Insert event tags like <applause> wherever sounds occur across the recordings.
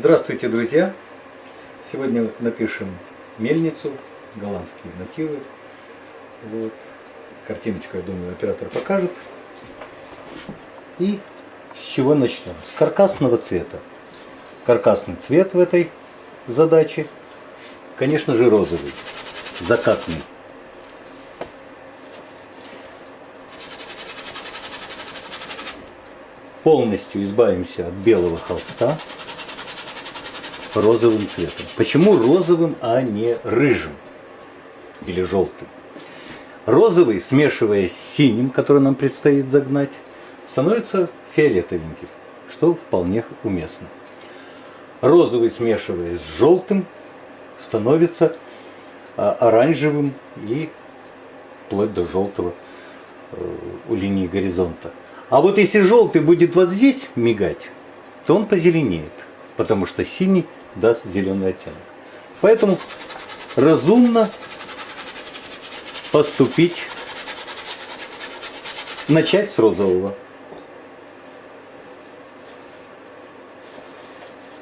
Здравствуйте, друзья! Сегодня напишем мельницу, голландские мотивы. Вот. Картиночку, я думаю, оператор покажет. И с чего начнем? С каркасного цвета. Каркасный цвет в этой задаче, конечно же, розовый, закатный. Полностью избавимся от белого холста розовым цветом. Почему розовым, а не рыжим или желтым? Розовый, смешиваясь с синим, который нам предстоит загнать, становится фиолетовеньким, что вполне уместно. Розовый, смешиваясь с желтым, становится а, оранжевым и вплоть до желтого э, у линии горизонта. А вот если желтый будет вот здесь мигать, то он позеленеет, потому что синий даст зеленый оттенок. Поэтому разумно поступить, начать с розового.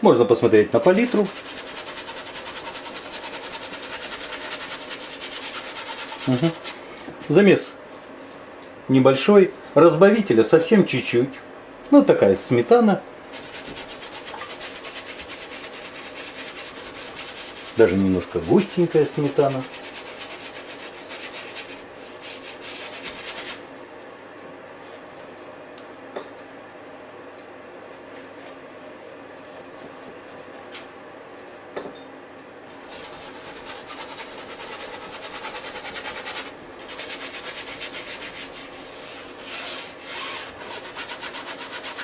Можно посмотреть на палитру. Угу. Замес небольшой, разбавителя совсем чуть-чуть. Ну такая сметана даже немножко густенькая сметана.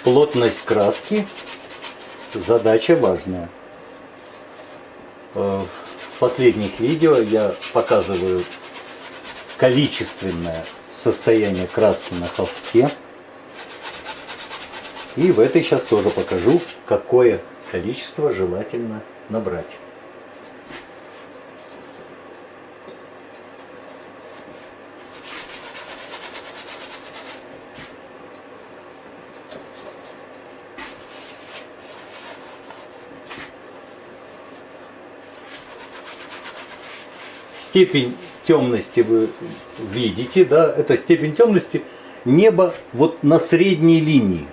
Плотность краски задача важная. Э, в последних видео я показываю количественное состояние краски на холсте. И в этой сейчас тоже покажу, какое количество желательно набрать. Степень темности вы видите, да, это степень темности неба вот на средней линии.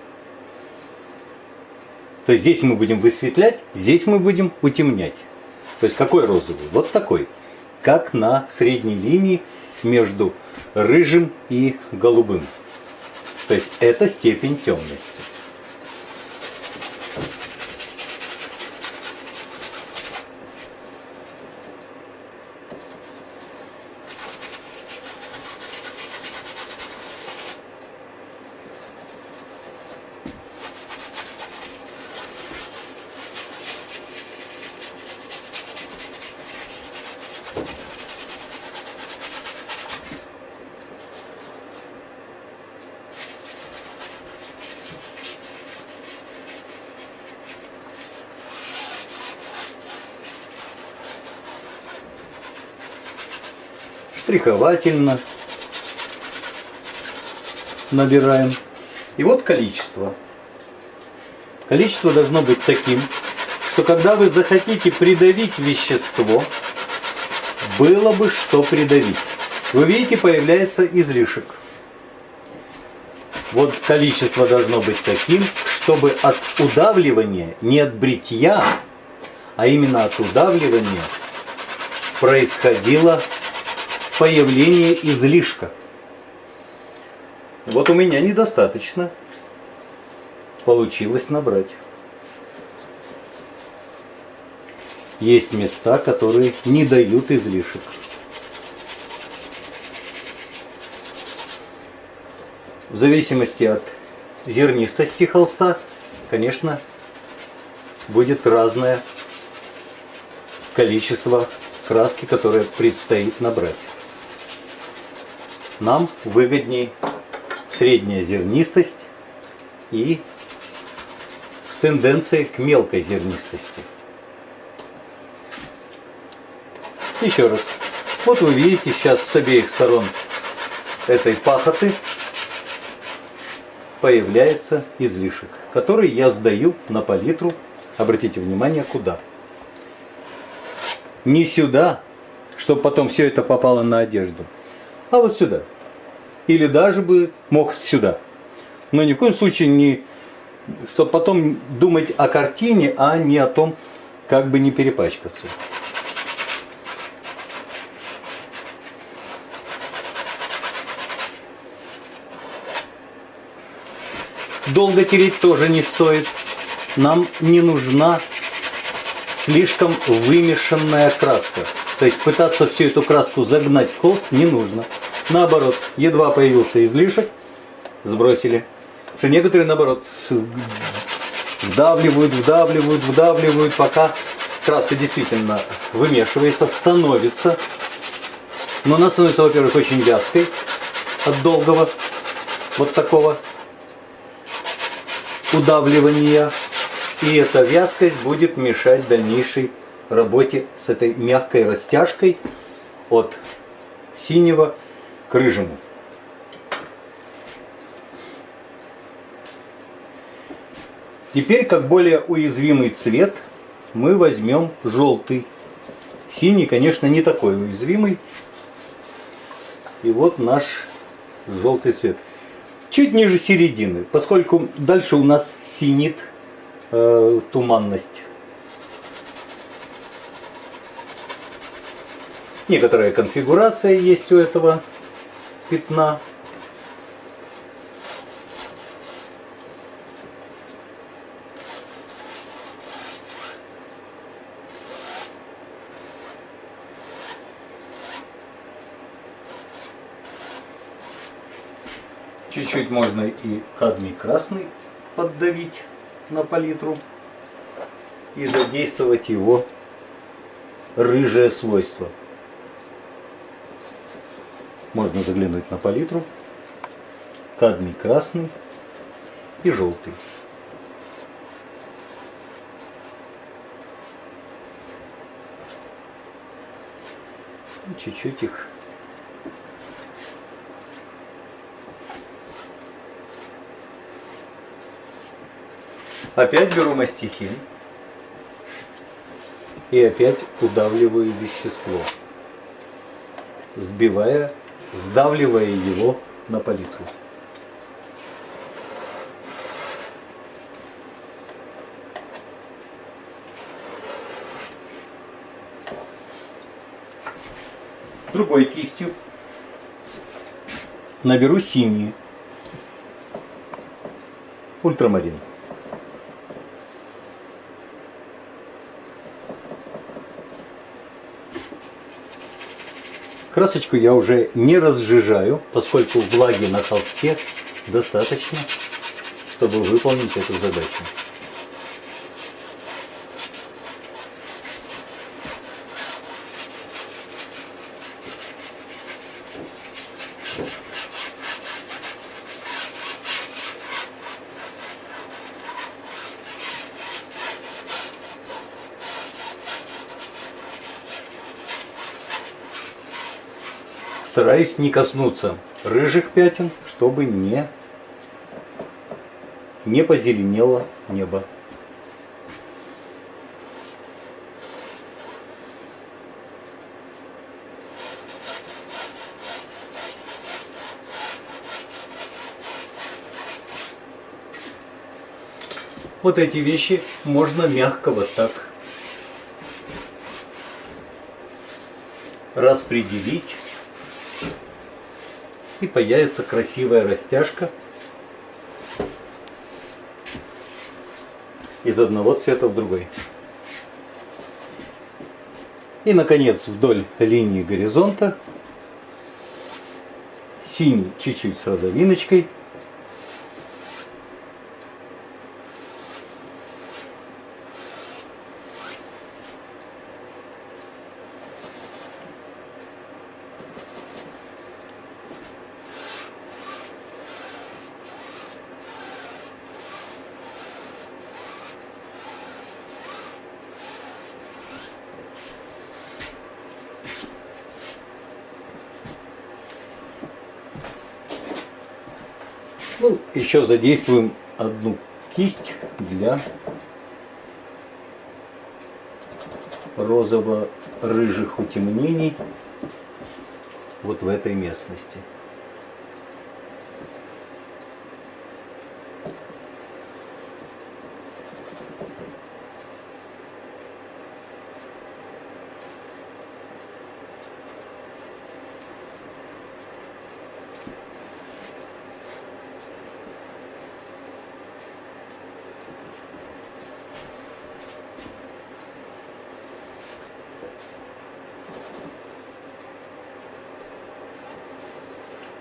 То есть здесь мы будем высветлять, здесь мы будем утемнять. То есть какой розовый? Вот такой. Как на средней линии между рыжим и голубым. То есть это степень темности. Штриховательно набираем. И вот количество. Количество должно быть таким, что когда вы захотите придавить вещество, было бы что придавить. Вы видите, появляется излишек. Вот количество должно быть таким, чтобы от удавливания, не от бритья, а именно от удавливания происходило появление излишка. Вот у меня недостаточно получилось набрать. Есть места, которые не дают излишек. В зависимости от зернистости холста, конечно, будет разное количество краски, которое предстоит набрать нам выгодней средняя зернистость и с тенденцией к мелкой зернистости. Еще раз. Вот вы видите сейчас с обеих сторон этой пахоты появляется излишек, который я сдаю на палитру Обратите внимание, куда. Не сюда, чтобы потом все это попало на одежду, а вот сюда. Или даже бы мог сюда. Но ни в коем случае не, чтобы потом думать о картине, а не о том, как бы не перепачкаться. Долго тереть тоже не стоит. Нам не нужна слишком вымешанная краска. То есть пытаться всю эту краску загнать в холст не нужно. Наоборот, едва появился излишек, сбросили. Что некоторые, наоборот, вдавливают, вдавливают, вдавливают, пока краска действительно вымешивается, становится. Но она становится, во-первых, очень вязкой от долгого вот такого удавливания. И эта вязкость будет мешать дальнейшей работе с этой мягкой растяжкой от синего к рыжему. Теперь, как более уязвимый цвет, мы возьмем желтый. Синий, конечно, не такой уязвимый. И вот наш желтый цвет чуть ниже середины, поскольку дальше у нас синит э, туманность. Некоторая конфигурация есть у этого пятна. Чуть-чуть можно и кадмий красный поддавить на палитру и задействовать его рыжее свойство. Можно заглянуть на палитру, кадмий красный и желтый. Чуть-чуть их Опять беру мастихин и опять удавливаю вещество, сбивая, сдавливая его на палитру. Другой кистью наберу синий ультрамарин. Красочку я уже не разжижаю, поскольку влаги на холсте достаточно, чтобы выполнить эту задачу. Стараюсь не коснуться рыжих пятен, чтобы не, не позеленело небо. Вот эти вещи можно мягко вот так распределить и появится красивая растяжка из одного цвета в другой. И, наконец, вдоль линии горизонта синий чуть-чуть с розовиночкой – Ну, Еще задействуем одну кисть для розово-рыжих утемнений вот в этой местности.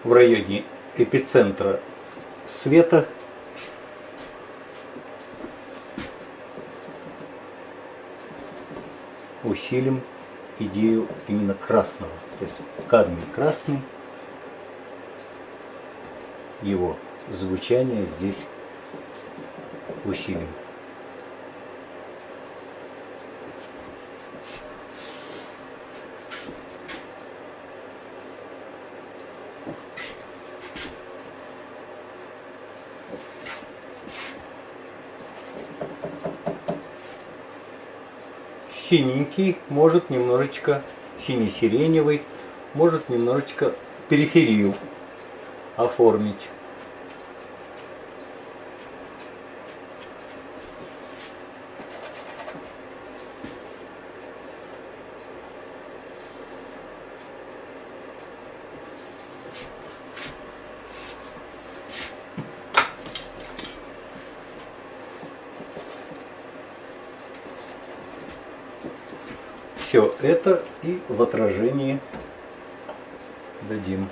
В районе эпицентра света усилим идею именно красного. То есть кадмий красный, его звучание здесь усилим. Синенький, может немножечко сине-сиреневый, может немножечко периферию оформить. Все это и в отражении дадим.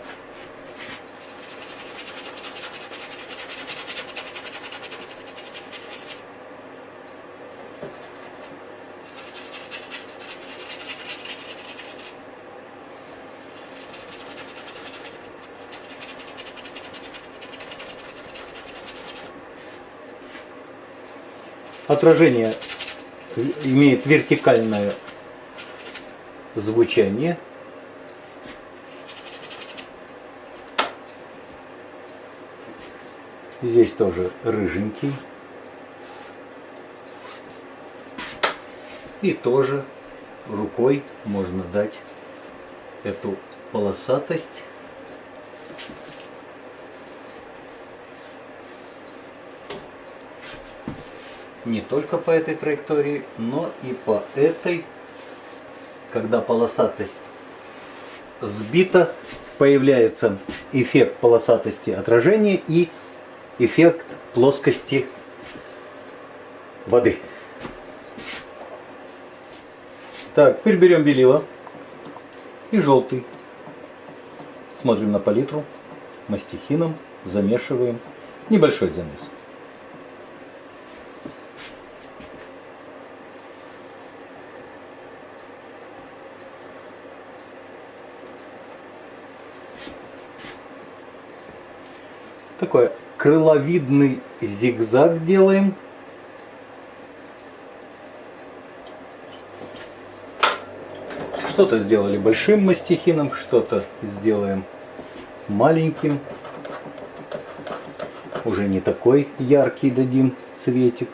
Отражение имеет вертикальное звучание. Здесь тоже рыженький. И тоже рукой можно дать эту полосатость. Не только по этой траектории, но и по этой когда полосатость сбита, появляется эффект полосатости отражения и эффект плоскости воды. Так, теперь берем белила и желтый. Смотрим на палитру, мастихином, замешиваем. Небольшой замес. Такой крыловидный зигзаг делаем. Что-то сделали большим мастихином, что-то сделаем маленьким. Уже не такой яркий дадим цветик.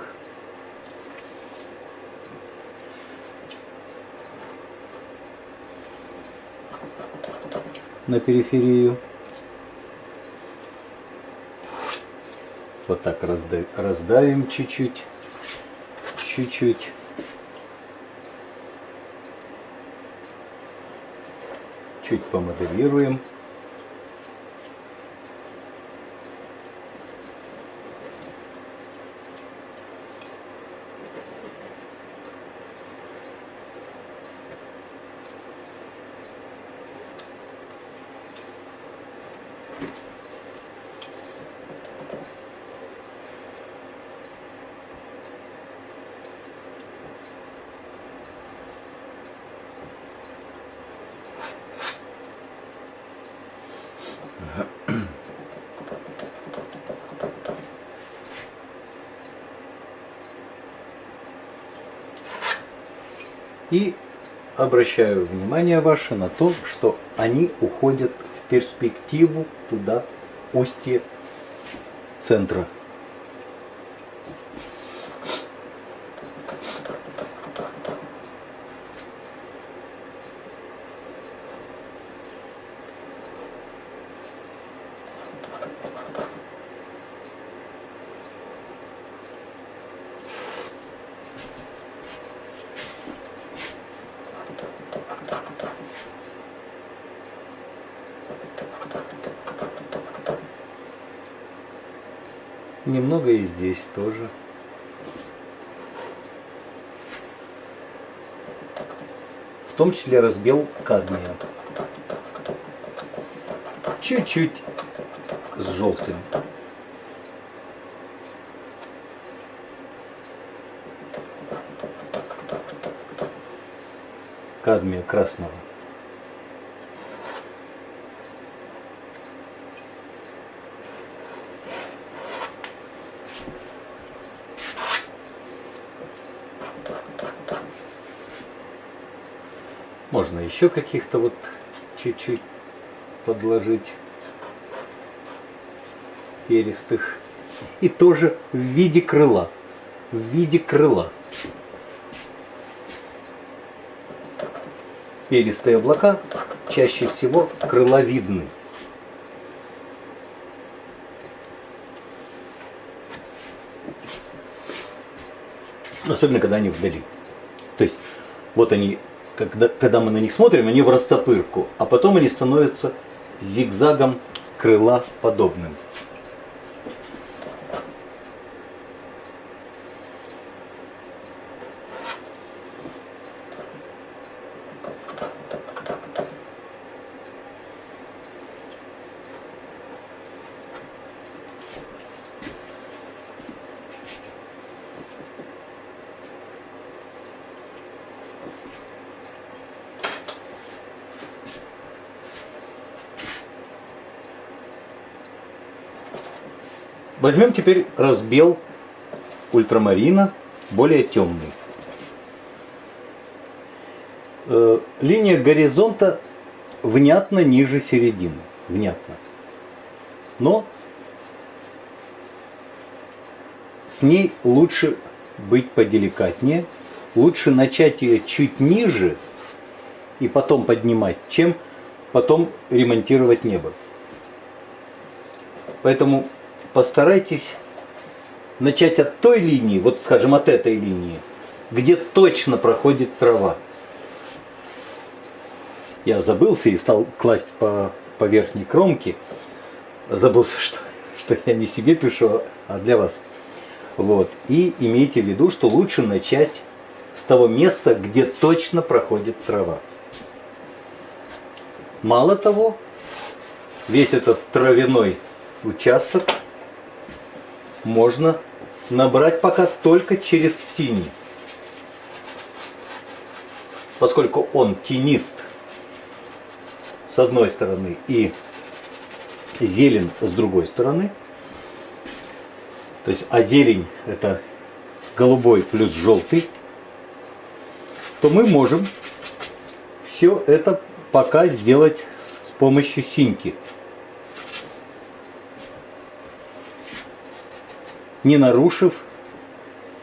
на периферию. Вот так разда раздавим чуть-чуть. Чуть-чуть. Чуть помоделируем. И обращаю внимание ваше на то, что они уходят в перспективу туда, устье центра. Немного и здесь тоже. В том числе разбел кадмия. Чуть-чуть с желтым. Кадмия красного. Можно еще каких-то вот чуть-чуть подложить перистых. И тоже в виде крыла. В виде крыла. Перистые облака чаще всего крыловидны. Особенно, когда они вдали. То есть, вот они когда, когда мы на них смотрим, они в растопырку, а потом они становятся зигзагом крыла подобным. Возьмем теперь разбел ультрамарина, более темный. Э, линия горизонта внятно ниже середины. Внятно. Но с ней лучше быть поделикатнее. Лучше начать ее чуть ниже и потом поднимать, чем потом ремонтировать небо. Поэтому постарайтесь начать от той линии, вот скажем от этой линии, где точно проходит трава. Я забылся и стал класть по, по верхней кромке. Забылся, <laughs> что, что я не себе пишу, а для вас. Вот. И имейте в виду, что лучше начать с того места, где точно проходит трава. Мало того, весь этот травяной участок можно набрать пока только через синий. Поскольку он тенист с одной стороны и зелен с другой стороны. То есть, а зелень это голубой плюс желтый. То мы можем все это пока сделать с помощью синьки. Не нарушив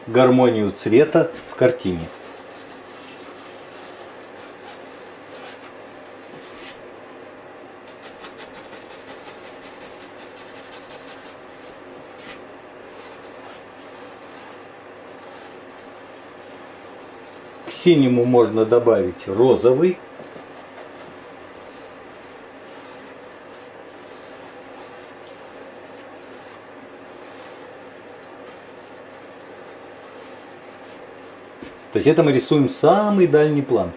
гармонию цвета в картине. К синему можно добавить розовый То есть это мы рисуем самый дальний план.